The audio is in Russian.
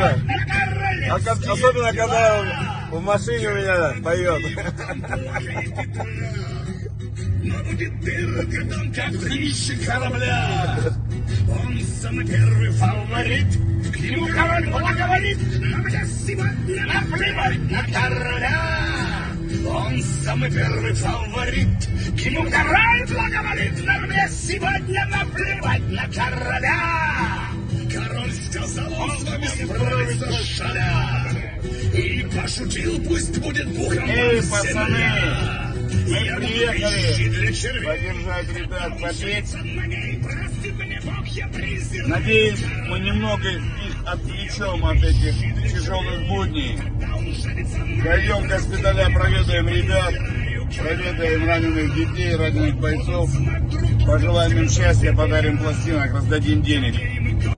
нравится. А особенно, когда он в машине у меня поет. Он самый первый фаворит. К нему король благоволит. Но мне сегодня наплевать на короля. Он самый первый фаворит. К нему король благоволит. Справится шаля. И пошутил, пусть будет бухом Эй, пацаны, мы Я приехали поддержать ребят, попеть. Надеюсь, мы немного их отвлечем от этих тяжелых будней. Дойдем к госпиталя, проведаем ребят, проведаем раненых детей, раненых бойцов. Пожелаем им счастья, подарим пластинок, раздадим денег.